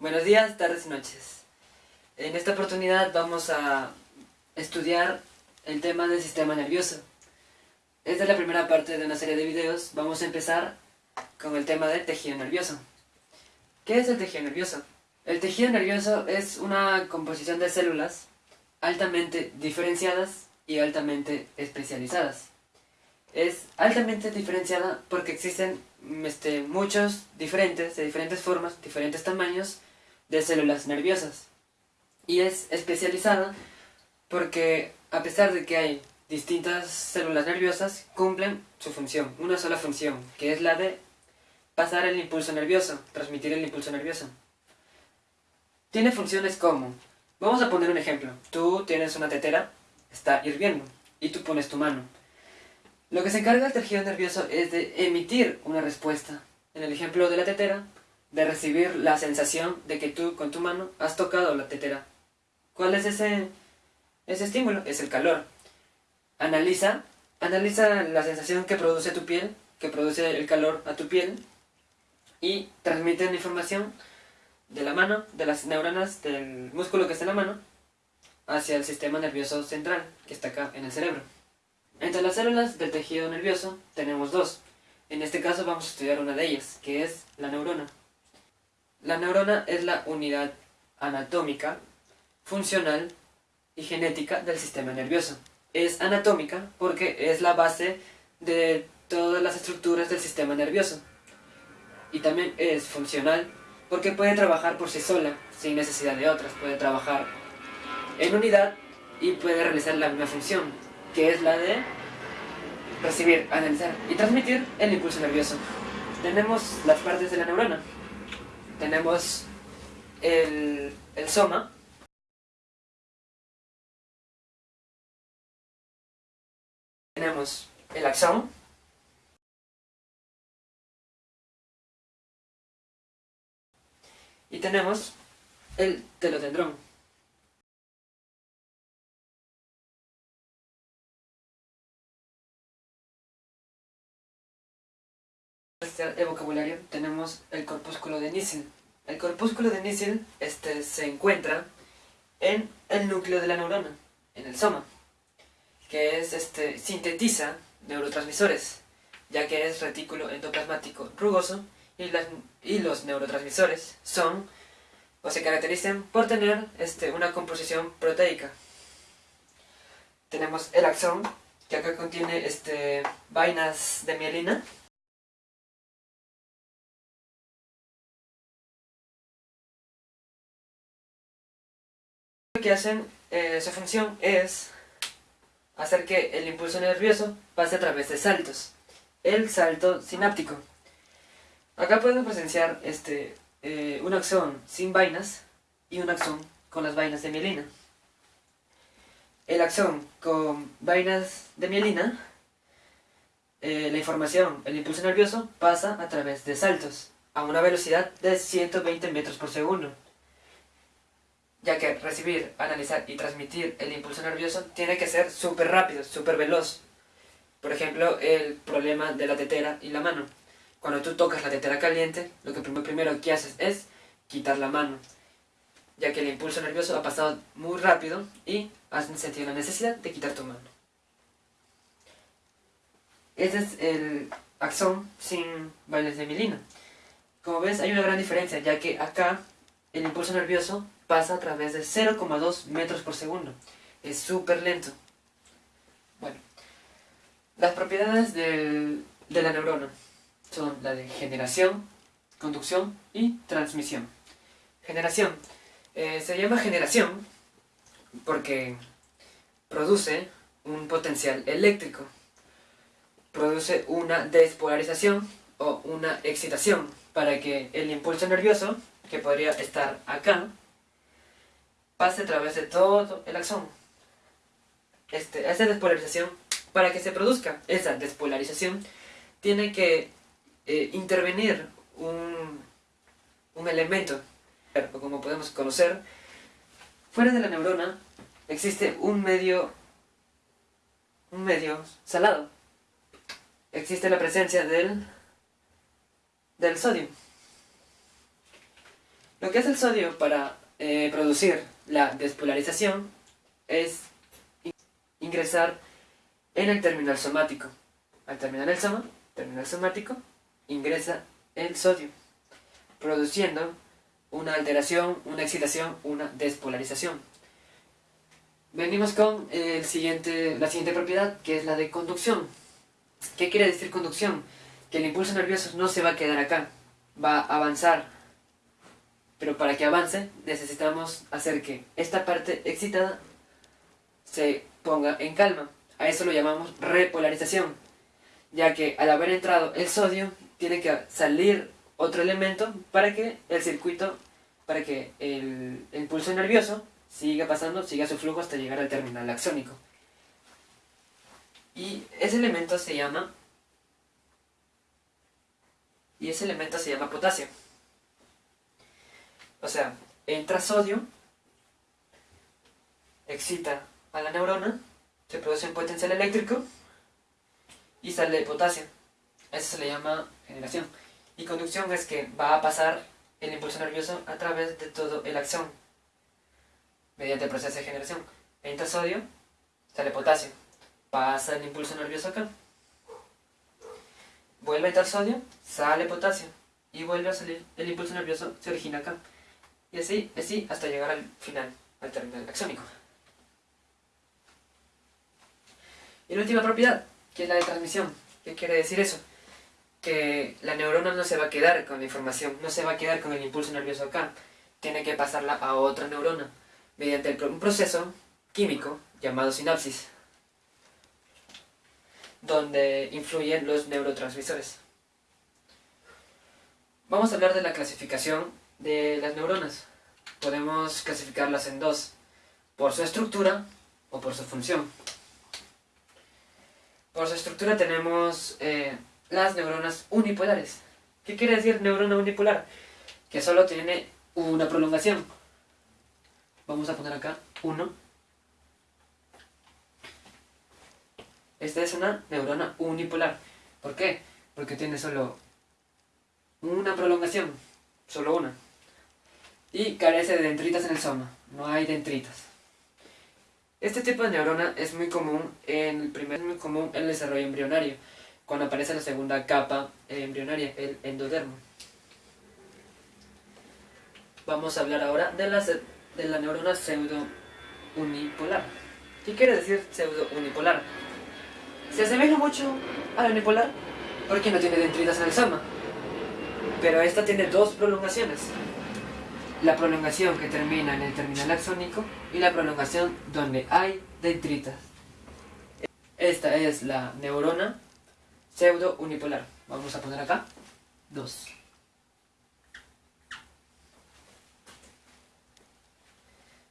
Buenos días, tardes y noches. En esta oportunidad vamos a estudiar el tema del sistema nervioso. Esta es la primera parte de una serie de videos. Vamos a empezar con el tema del tejido nervioso. ¿Qué es el tejido nervioso? El tejido nervioso es una composición de células altamente diferenciadas y altamente especializadas. Es altamente diferenciada porque existen este, muchos diferentes, de diferentes formas, diferentes tamaños, de células nerviosas. Y es especializada porque a pesar de que hay distintas células nerviosas, cumplen su función, una sola función, que es la de pasar el impulso nervioso, transmitir el impulso nervioso. Tiene funciones como, vamos a poner un ejemplo, tú tienes una tetera, está hirviendo, y tú pones tu mano. Lo que se encarga el tejido nervioso es de emitir una respuesta. En el ejemplo de la tetera, de recibir la sensación de que tú con tu mano has tocado la tetera. ¿Cuál es ese, ese estímulo? Es el calor. Analiza, analiza la sensación que produce tu piel, que produce el calor a tu piel, y transmite la información de la mano, de las neuronas del músculo que está en la mano, hacia el sistema nervioso central, que está acá en el cerebro. Entre las células del tejido nervioso tenemos dos. En este caso vamos a estudiar una de ellas, que es la neurona. La neurona es la unidad anatómica, funcional y genética del sistema nervioso. Es anatómica porque es la base de todas las estructuras del sistema nervioso. Y también es funcional porque puede trabajar por sí sola, sin necesidad de otras. Puede trabajar en unidad y puede realizar la misma función, que es la de recibir, analizar y transmitir el impulso nervioso. Tenemos las partes de la neurona tenemos el, el soma, tenemos el axón, y tenemos el telotendrón. El vocabulario tenemos el corpúsculo de Nissen. El corpúsculo de Nissen este, se encuentra en el núcleo de la neurona, en el soma, que es, este, sintetiza neurotransmisores, ya que es retículo endoplasmático rugoso y, y los neurotransmisores son o se caracterizan por tener este, una composición proteica. Tenemos el axón, que acá contiene este, vainas de mielina, hacen, eh, su función es hacer que el impulso nervioso pase a través de saltos. El salto sináptico. Acá podemos presenciar este, eh, un axón sin vainas y un axón con las vainas de mielina. El axón con vainas de mielina, eh, la información, el impulso nervioso, pasa a través de saltos a una velocidad de 120 metros por segundo ya que recibir, analizar y transmitir el impulso nervioso tiene que ser súper rápido, súper veloz. Por ejemplo, el problema de la tetera y la mano. Cuando tú tocas la tetera caliente, lo que primero que haces es quitar la mano, ya que el impulso nervioso ha pasado muy rápido y has sentido la necesidad de quitar tu mano. Este es el axón sin bailes de milina. Como ves, hay una gran diferencia, ya que acá el impulso nervioso pasa a través de 0,2 metros por segundo. Es súper lento. Bueno, las propiedades de la neurona son la de generación, conducción y transmisión. Generación. Eh, se llama generación porque produce un potencial eléctrico. Produce una despolarización o una excitación para que el impulso nervioso, que podría estar acá, pase a través de todo el axón. Este, esa despolarización, para que se produzca esa despolarización, tiene que eh, intervenir un, un elemento, como podemos conocer, fuera de la neurona existe un medio, un medio salado. Existe la presencia del, del sodio. Lo que hace el sodio para eh, producir la despolarización es ingresar en el terminal somático. Al terminar el soma, terminal somático, ingresa el sodio, produciendo una alteración, una excitación, una despolarización. Venimos con la siguiente propiedad, que es la de conducción. ¿Qué quiere decir conducción? Que el impulso nervioso no se va a quedar acá, va a avanzar. Pero para que avance necesitamos hacer que esta parte excitada se ponga en calma. A eso lo llamamos repolarización, ya que al haber entrado el sodio tiene que salir otro elemento para que el circuito, para que el, impulso nervioso siga pasando, siga su flujo hasta llegar al terminal axónico. Y ese elemento se llama y ese elemento se llama potasio. O sea, entra sodio, excita a la neurona, se produce un potencial eléctrico y sale potasio. Eso se le llama generación. Y conducción es que va a pasar el impulso nervioso a través de todo el axón, mediante el proceso de generación. Entra sodio, sale potasio. Pasa el impulso nervioso acá. Vuelve a entrar sodio, sale potasio. Y vuelve a salir el impulso nervioso, se origina acá. Y así, así hasta llegar al final, al terminal axónico. Y la última propiedad, que es la de transmisión. ¿Qué quiere decir eso? que la neurona no se va a quedar con la información, no se va a quedar con el impulso nervioso acá, tiene que pasarla a otra neurona, mediante un proceso químico llamado sinapsis, donde influyen los neurotransmisores. Vamos a hablar de la clasificación de las neuronas. Podemos clasificarlas en dos, por su estructura o por su función. Por su estructura tenemos eh, las neuronas unipolares. ¿Qué quiere decir neurona unipolar? Que solo tiene una prolongación. Vamos a poner acá 1. Esta es una neurona unipolar. ¿Por qué? Porque tiene solo una prolongación, solo una. Y carece de dendritas en el soma, no hay dendritas. Este tipo de neurona es muy común en el primer, muy común en el desarrollo embrionario cuando aparece la segunda capa embrionaria, el endodermo. Vamos a hablar ahora de la, de la neurona pseudo-unipolar. ¿Qué quiere decir pseudo-unipolar? Se asemeja mucho a la unipolar porque no tiene dendritas en el soma. Pero esta tiene dos prolongaciones. La prolongación que termina en el terminal axónico y la prolongación donde hay dendritas. Esta es la neurona pseudo unipolar. Vamos a poner acá 2.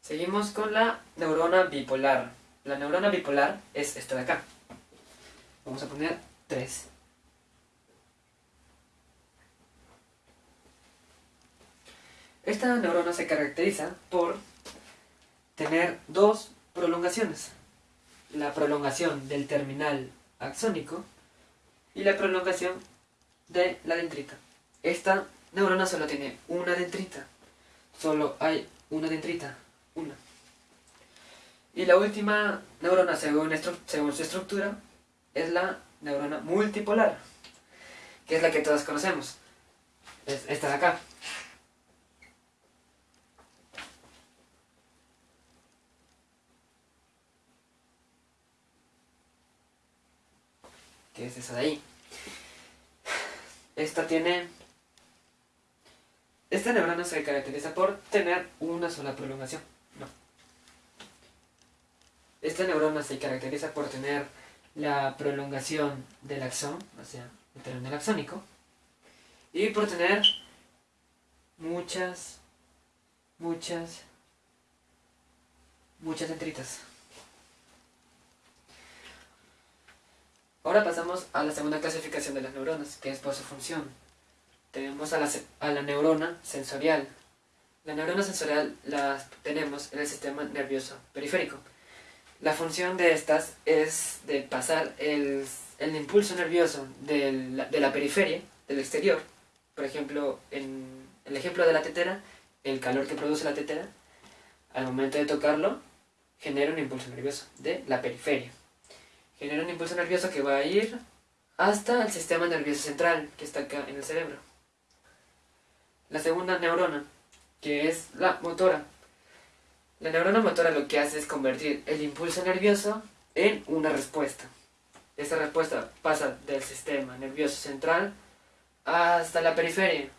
Seguimos con la neurona bipolar. La neurona bipolar es esta de acá. Vamos a poner 3. Esta neurona se caracteriza por tener dos prolongaciones. La prolongación del terminal axónico y la prolongación de la dendrita. Esta neurona solo tiene una dendrita. Solo hay una dendrita. Una. Y la última neurona, según, su estructura, es la neurona multipolar, que es la que todos conocemos. Es esta de acá. Que es esa de ahí. Esta tiene... Esta neurona se caracteriza por tener una sola prolongación. No. Esta neurona se caracteriza por tener la prolongación del axón, o sea, el terminal axónico, y por tener muchas, muchas, muchas dendritas. Ahora pasamos a la segunda clasificación de las neuronas, que es por su función. Tenemos a la, a la neurona sensorial. La neurona sensorial la tenemos en el sistema nervioso periférico. La función de estas es de pasar el, el impulso nervioso de la, de la periferia, del exterior, por ejemplo, en el ejemplo de la tetera, el calor que produce la tetera, al momento de tocarlo, genera un impulso nervioso de la periferia. Genera un impulso nervioso que va a ir hasta el sistema nervioso central, que está acá en el cerebro. La segunda neurona, que es la motora. La neurona motora lo que hace es convertir el impulso nervioso en una respuesta. Esta respuesta pasa del sistema nervioso central hasta la periferia.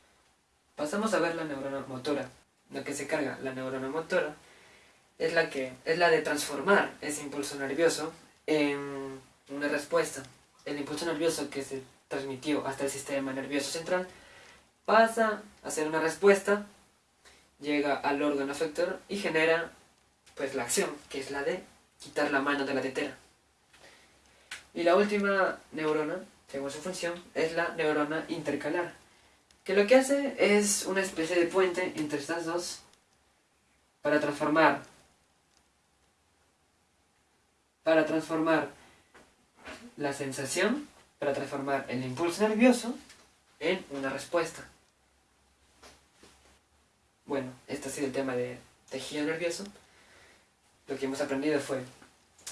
Pasamos a ver la neurona motora. Lo que se carga la neurona motora es la que es la de transformar ese impulso nervioso en una respuesta. El impulso nervioso que se transmitió hasta el sistema nervioso central pasa a ser una respuesta, llega al órgano efector y genera pues la acción, que es la de quitar la mano de la tetera. Y la última neurona, según su función, es la neurona intercalar, que lo que hace es una especie de puente entre estas dos para transformar para transformar la sensación, para transformar el impulso nervioso en una respuesta. Bueno, este ha sido el tema de tejido nervioso. Lo que hemos aprendido fue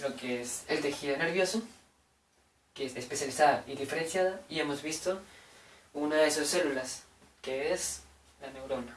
lo que es el tejido nervioso, que es especializada y diferenciada, y hemos visto una de sus células, que es la neurona.